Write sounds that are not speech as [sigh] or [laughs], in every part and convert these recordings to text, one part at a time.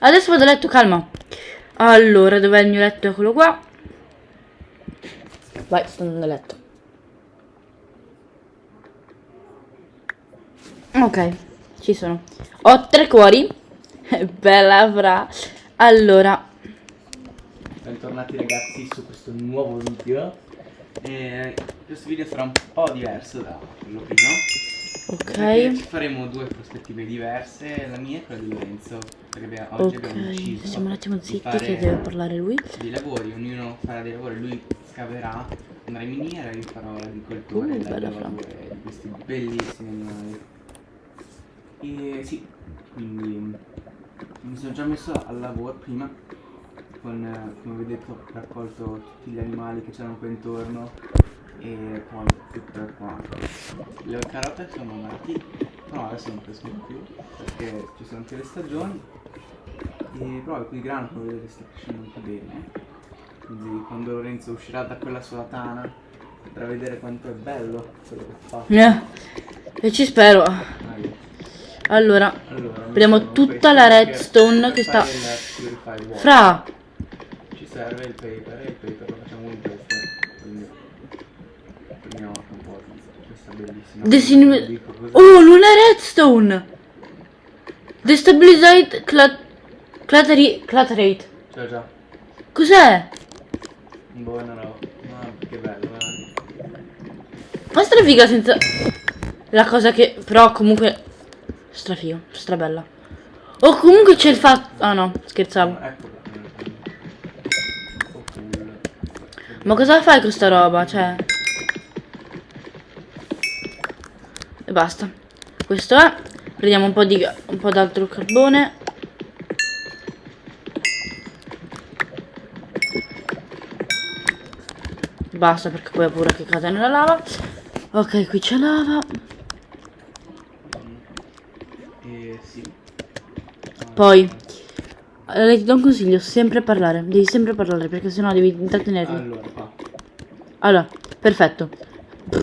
adesso vado a letto, calma. Allora, dov'è il mio letto? Eccolo qua. Vai, sto andando a letto. Ok, ci sono. Ho tre cuori. [laughs] Bella avrà. Allora, Bentornati ragazzi su questo nuovo video. E questo video sarà un po' diverso da quello prima. Ok. ci faremo due prospettive diverse, la mia e quella di Lorenzo. Perché abbiamo- oggi abbiamo Ok, deciso siamo un attimo zitti che deve parlare lui. dei lavori, ognuno farà dei lavori, lui scaverà, andrà in miniera io farò l'agricoltore Uh, bella di questi bellissimi animali. E sì, quindi mi sono già messo al lavoro prima con, come vedete ho raccolto tutti gli animali che c'erano qua intorno e poi tutto qua. Le carote sono nati, no adesso non crescono più perché ci sono anche le stagioni e però qui il grano come vedete sta crescendo anche bene quindi quando Lorenzo uscirà da quella sua tana potrà vedere quanto è bello quello che fa Eh, E ci spero. Allora, allora Prendiamo mettiamo tutta la redstone che sta- il fra. ci serve il paper e il paper Desin-. Oh, non è redstone! Destabilizate clat... Clateri... Claterate. Già già, Cos'è? buona roba. Ma che bello, eh. Ma strafiga senza... La cosa che... Però comunque... Strafigo, strabella. Oh, comunque c'è il fatto... Ah no, scherzavo. Eccola. Oh, cool. Ma cosa fai con sta roba? Cioè... E basta. Questo è. Prendiamo un po' di... un po' d'altro carbone. Basta perché poi ho paura che cade nella lava. Ok, qui c'è lava. Poi... Allora, ti do un consiglio, sempre parlare. Devi sempre parlare perché sennò devi intrattenermi. Allora. Allora, perfetto.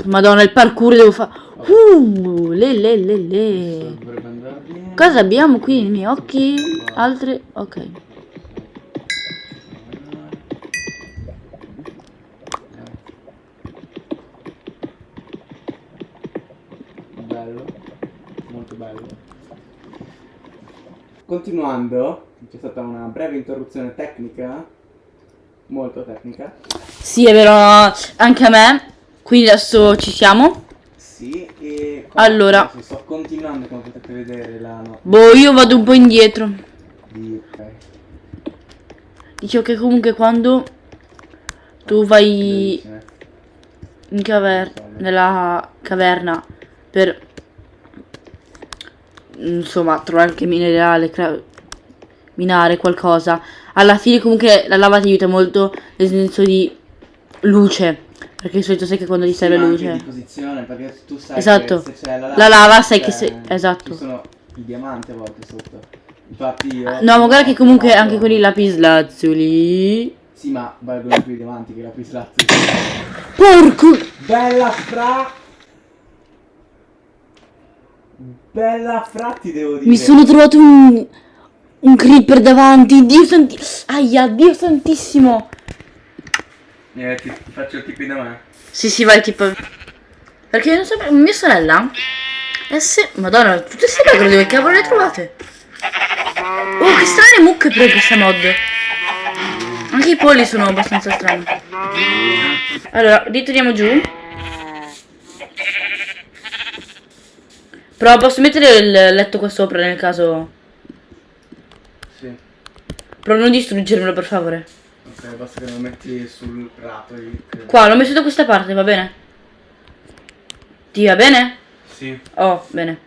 Madonna, il parkour devo fare. Uh, le le le le. Cosa abbiamo qui nei miei occhi? Altre. Ok. Bello, molto bello. Continuando, c'è stata una breve interruzione tecnica, molto tecnica. Sì, è vero, anche a me. Quindi adesso ci siamo. Sì, e Allora. sto continuando come potete vedere la no- Boh, io vado un po' indietro. di. Dicevo che comunque quando tu vai in caverna, nella caverna per insomma trovare anche minerale, minare qualcosa, alla fine comunque la lava ti aiuta molto nel senso di luce, perché di solito sai che quando ti serve luce. di posizione, perché tu sai Esatto. che se c'è la lava, La lava sai c'è- che se- esatto. Ci sono i diamanti a volte sotto. Infatti io No, ma guarda che comunque trovato- anche con i lapislazzuli. Sì, ma valgono più i diamanti che la pislazzi. Porco! Bella fra Bella fra ti devo dire. Mi sono trovato un, un creeper davanti. Dio santi... Aia, Dio santissimo. Eh, ti, ti faccio il tipi da me. Sì, sì, vai tipo... Perché non so... Mia sorella... Eh sì, madonna, tutte queste pecore dove cavolo le trovate? Oh, che strane mucche però in questa mod. Anche i polli sono abbastanza strani. Allora, ritorniamo giù. Però posso mettere il letto qua sopra nel caso... Sì. Però non distruggermelo per favore. Ok, basta che lo metti sul prato. Qua, l'ho messo da questa parte, va bene? Ti va bene? Sì. Oh, bene.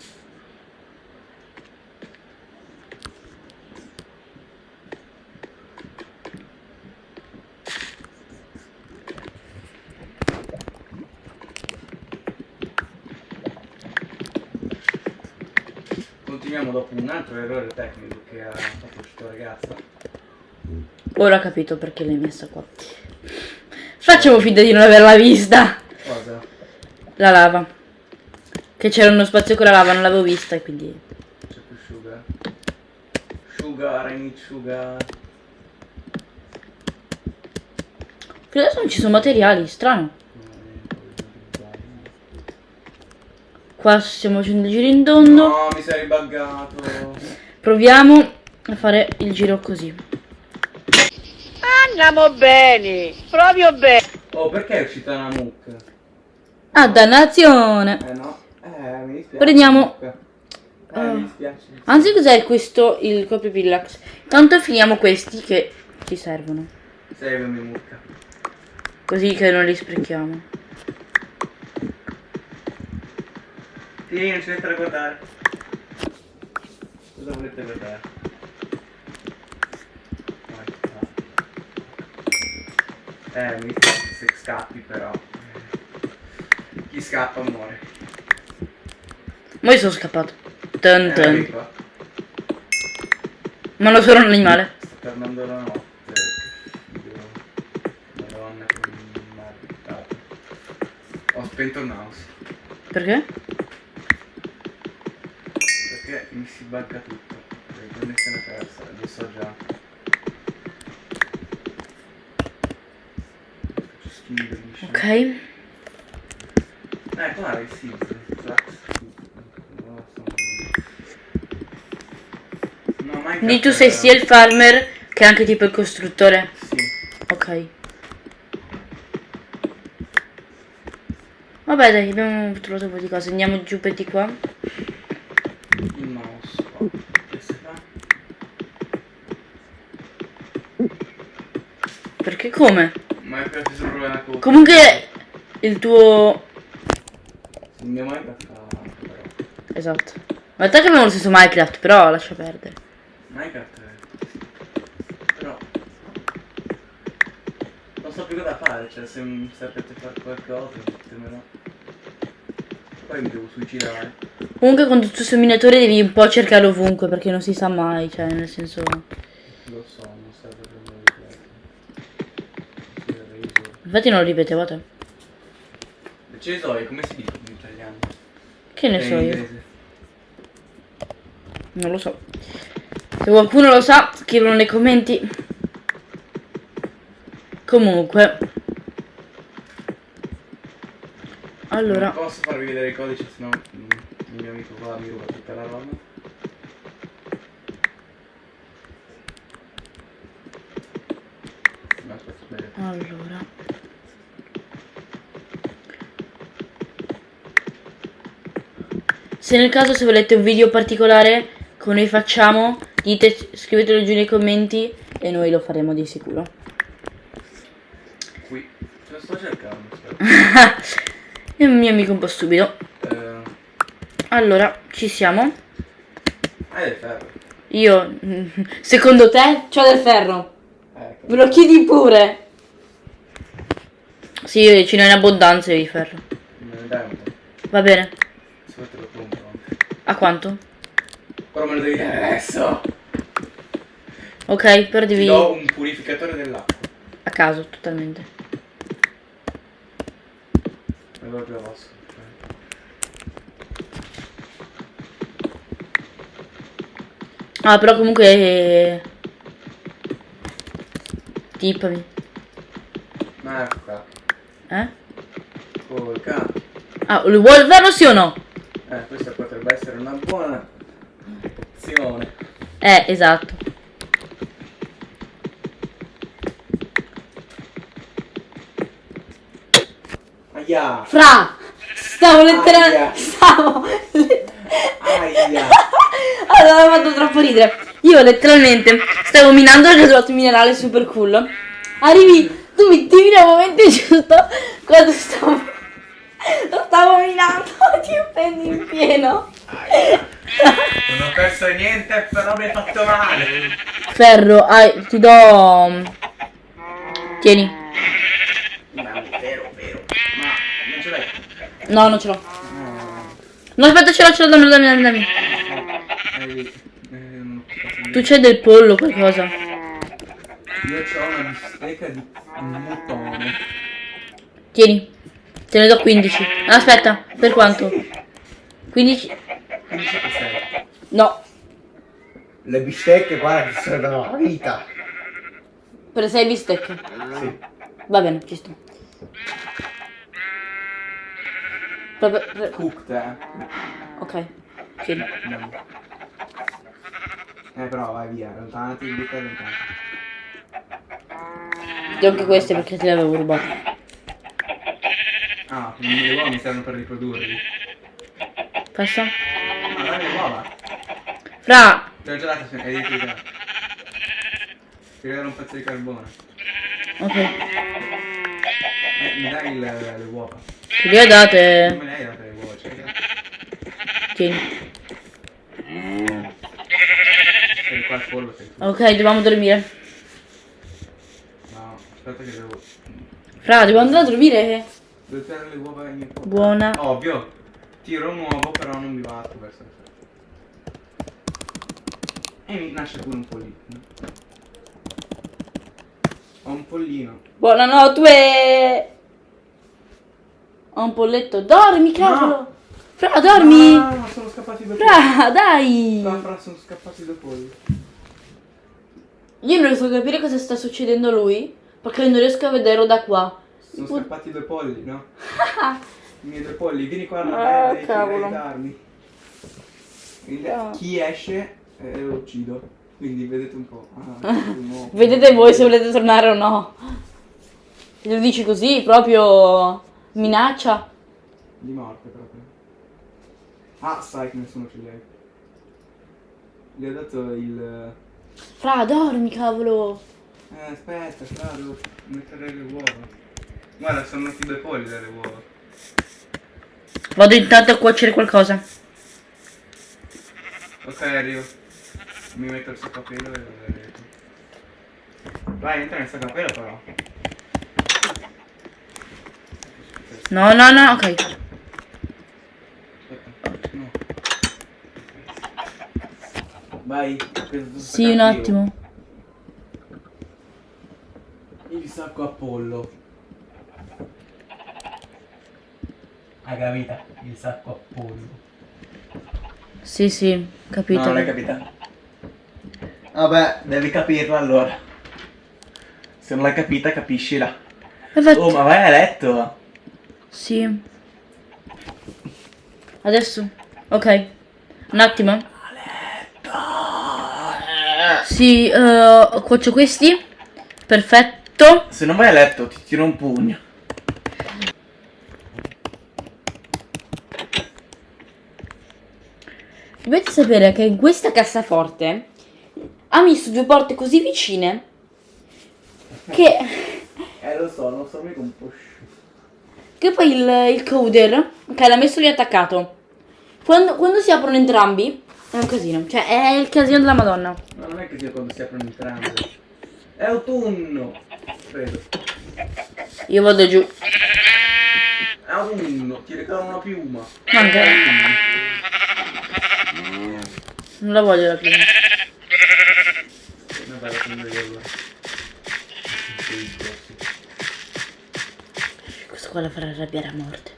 Continuiamo dopo un altro errore tecnico che ha fatto questa ragazza. Ora ho capito perché l'hai messa qua. Facciamo finta di non averla vista. Cosa? La lava. Che c'era uno spazio con la lava, non l'avevo vista e quindi... c'è più sugar. Sugar, I sugar. Qui adesso non ci sono materiali, strano. Qua stiamo facendo il giro in tondo. No, mi sei ribuggato. Proviamo a fare il giro così. Andiamo bene, proprio bene. Oh, perché è uscita una mucca? Ah, dannazione! Eh no. Eh, mi dispiace. Prendiamo-. Eh, mi dispiace. Anzi, cos'è questo? Il copio pillax. Tanto finiamo questi che ci servono. Seguimi mucca. Così che non li sprechiamo. Sì, non ci dovete guardare. Cosa volete guardare? Eh, mi dispiace se scappi però. Chi scappa muore. Ma io sono scappato. Dun Eh, dun. vieni qua. Ma non sono un animale. Sta tornando la notte. Madonna che maledetta. Ho spento il mouse. Perché? Perché mi si bugga tutto. Connessione persa, lo so già. Mi Ok. Eh? Flax? Non lo so. No, Quindi tu sei era- sia il farmer che anche tipo il costruttore. Sì. Ok. Vabbè dai, abbiamo trovato un po' di cose. Andiamo giù per di qua. Il mouse. Oh? Perché come? Comunque il tuo... Il mio Minecraft però. Esatto. Ma in realtà che abbiamo lo stesso Minecraft, però lascia perdere. Minecraft è... Però... Non so più cosa fare, cioè se sapete fare qualcosa, ditemelo. Poi mi devo suicidare. Comunque con tutto questo minatore devi un po' cercare ovunque perché non si sa mai, cioè nel senso... Lo so, Infatti non lo ripetevo a te. Le cesoie, come si dice in italiano? Che ne Eh, so io. Non lo so. Se qualcuno lo sa, scrivilo nei commenti. Comunque. Allora, Non posso farvi vedere il codice, sennò il mio amico qua mi ruba tutta la roba. Allora. Se nel caso se volete un video particolare come noi facciamo, dite, scrivetelo giù nei commenti e noi lo faremo di sicuro. Qui. Ce lo sto cercando. È un mio amico un po' stupido. Eh, Allora, ci siamo. hai del ferro. Io, secondo te, c'ho del ferro. Ecco. Me lo chiedi pure. Sì, ce n'è in abbondanza di ferro. Va bene. Se te lo compro. A quanto? Però me lo devi dare adesso. Ok, però Ti devi... do un purificatore dell'acqua. A caso, totalmente. Proprio rosso. cioè. Ah, però comunque... eh, Tippami. Ma qua. Eh? Cane. Ah, lo vuoi ferro sì o no? Eh, questa potrebbe essere una buona opzione. Eh, esatto. Aia! Fra! Stavo letteralmente... Stavo... Aia! [laughs] Allora, mi ha fatto troppo ridere. Io letteralmente stavo minando il resolto minerale super cool. Arrivi, tu mi tiri al momento [laughs] giusto quando stavo. Lo stavo minando e [laughs] ti prendi in pieno. Non ho perso niente, però mi hai fatto male. Ferro, ai, ti do. Tieni. Ma vero, vero. Ma non ce l'hai? No, non ce l'ho. No. Aspetta, ce l'ho, ce l'ho, dammi, dammi, dammi, Tu c'hai del pollo, qualcosa. Io ho una bistecca di mutone. Tieni. Te ne do 15. Aspetta, per quanto? 15. Quindi sei. No, Le bistecche, guarda, che servono la vita. per 6 bistecche. Sì. Va bene, ci sto. Proprio- pre- Cooked, eh. Ok, sì. No. Eh però vai via, allontanati, il bicchiere allontanati. Ti do anche queste perché te le avevo rubate. Ah, quindi le uova mi servono per riprodurli. Passa. Ah, dai le uova. Fra, Te l'ho già data, è di già. Ti regalo un pezzo di carbone. ok. Eh, mi dai il- le uova. Te le ho Non date. me le hai date le uova, cioè. Tieni. Sei tu. Ok, dobbiamo dormire. No, aspetta che devo. Fra, dobbiamo andare a dormire. Devo tirare le uova in mio. Buona. Ovvio. Tiro un uovo, però non mi batto verso il E mi nasce pure un pollino. Ho un pollino. Buonanotte. Ho un polletto. Dormi, cavolo. Fra, dormi. Ah, ma sono scappati polli. Fra, dai. No, fra, sono scappati due polli. Io non riesco a capire cosa sta succedendo a lui. Perché non riesco a vederlo da qua. Sono Put- scappati due polli, no? [laughs] I miei due polli, vieni qua a cavolo. aiutarmi. Quindi, Ah. Chi esce eh, lo uccido. Quindi vedete un po'. Ah, no. [laughs] Vedete voi se volete tornare o no. Lo dici così, proprio minaccia. Di morte proprio. Ah, sai che nessuno ce li hai. Gli ho dato il. Fra, dormi, cavolo. Eh, aspetta, fra, devo mettere le uova. Guarda, sono venuti due polli dalle uova. Vado intanto a cuocere qualcosa. Ok, arrivo. Mi metto il saccapelo e vedrete. Vai, entra nel saccapelo però. No, no, no, ok. No. Vai. Sì, un attimo. Il sacco a pollo. Hai capito? Il sacco a pollo. Sì, sì, capito. No, non hai capito. Vabbè, devi capirlo allora. Se non l'hai capita, capiscila. Infatti- Oh, ma vai a letto. Sì. Adesso. Ok. Un attimo. Sì, eh, cuocio questi. Perfetto. Se non vai a letto, ti tiro un pugno. Dovete sapere che in questa cassaforte ha messo due porte così vicine che, Eh, lo so, non so mica un po' che poi il, il coder che l'ha messo lì attaccato. Quando, quando si aprono entrambi è un casino. Cioè è il casino della Madonna. No, non è che quando si aprono entrambi. È autunno. Credo. Io vado giù. È autunno, ti regalo una piuma. Manca. Non la voglio la prima. Vabbè, prendo io. Questo qua la farà arrabbiare a morte.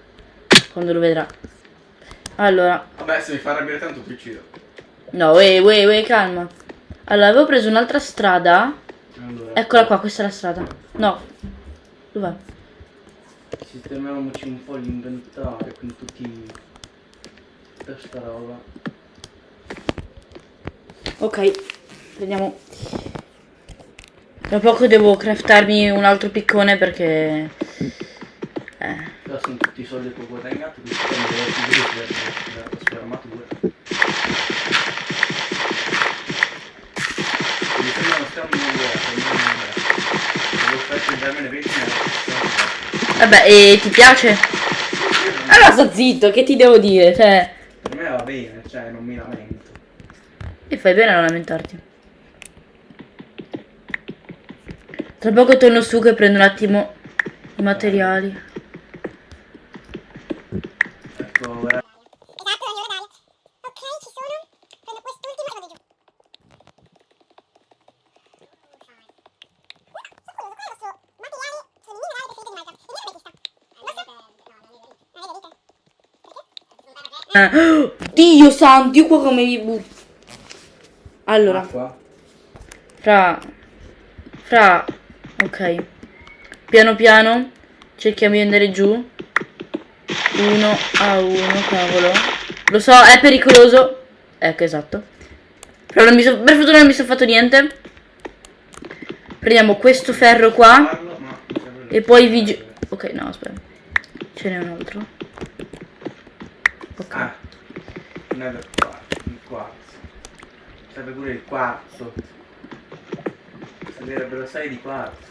Quando lo vedrà. Allora. Vabbè, se mi fa arrabbiare tanto ti uccido. No, wey, wey, wey, calma. Allora, avevo preso un'altra strada. Allora, Eccola qua, questa è la strada. No. Dov'è? sistemiamoci un po' l'inventario con tutti... tutta sta roba. Ok. Prendiamo. Tra poco devo craftarmi un altro piccone perché... Eh. Però sono tutti i soldi che ho guadagnato, quindi stiamo per la sua armatura. Mi sembra uno vuoto, non vermine 20 Vabbè, e ti piace? Allora sto zitto, che ti devo dire? Cioè... Per me va bene, cioè non mi lamento. E fai bene a non lamentarti. Tra poco torno su che prendo un attimo i materiali. Eh, Dio santo, io qua come mi butto. Allora, Acqua? fra... Fra... Ok. Piano piano. Cerchiamo di andare giù. Uno a uno, cavolo. Lo so, è pericoloso. Ecco, esatto. Però non mi so- per fortuna non mi sono fatto niente. Prendiamo questo ferro qua. E poi vi... Ok, no, aspetta. Ce n'è un altro. Ok. Ah, è del quarzo, il quarzo. Serve pure il quarzo. Servirebbero 6 di quarzo.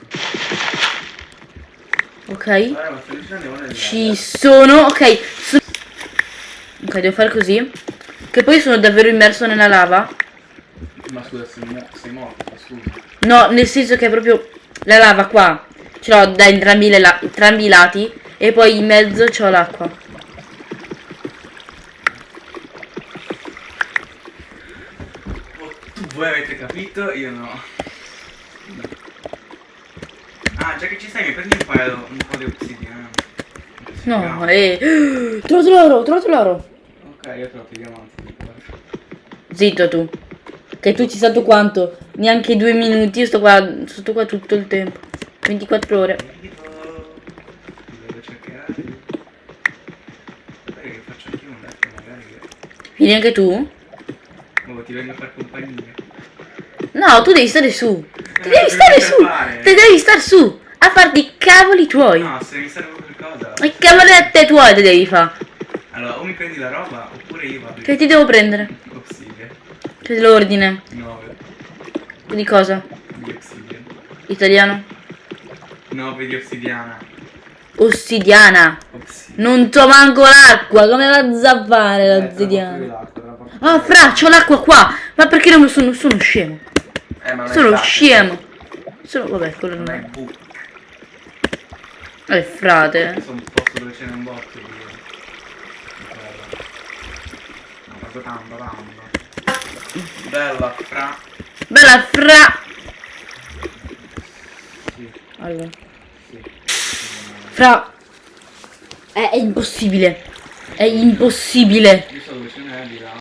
Ok. Ci sono... Ok. so- Ok, devo fare così. Che poi sono davvero immerso nella lava. Ma scusa, sei, mo- sei morto, scusa. No, nel senso che è proprio la lava qua. Ce l'ho da entrambi, entrambi i lati. E poi in mezzo c'ho l'acqua. Oh, tu voi avete capito, io no. Ah, già che ci stai mi prendi un paio, un po' di obsidiana. No, eh. [gasps] Trovato l'oro, trovato l'oro. Ok, io trovo i diamanti. Zitto tu. Che tu ci sei stato quanto? Neanche due minuti. Io sto qua, sto qua tutto il tempo. 24 ore. Vieni anche tu? Ti vengo a far compagnia. No, tu devi stare su. Ti Eh, devi stare su. fare? Ti devi stare su. A farti i cavoli tuoi. No, se mi serve qualcosa. I cavolette tuoi te devi fare. Allora, o mi prendi la roba, oppure io vado. Che ti devo prendere? Obsidian. Che l'ordine. 9 Di cosa? di obsidian. Italiano? 9 di ossidiana. Ossidiana. Obsidian. Non to manco l'acqua. Come va a zappare Eh, l'ossidiana? Ah, fra, c'ho l'acqua qua. Ma perché non sono, sono scemo? Eh, ma Sono scemo. Sono, vabbè, quello Non non è. Eh, frate. Sono un posto dove ce n'è un botto di... No, proprio tanto, tanto. Bella, fra... Bella fra. Sì, Allora. sì. Fra. È, è impossibile. È impossibile. Io so dove ce n'è di là.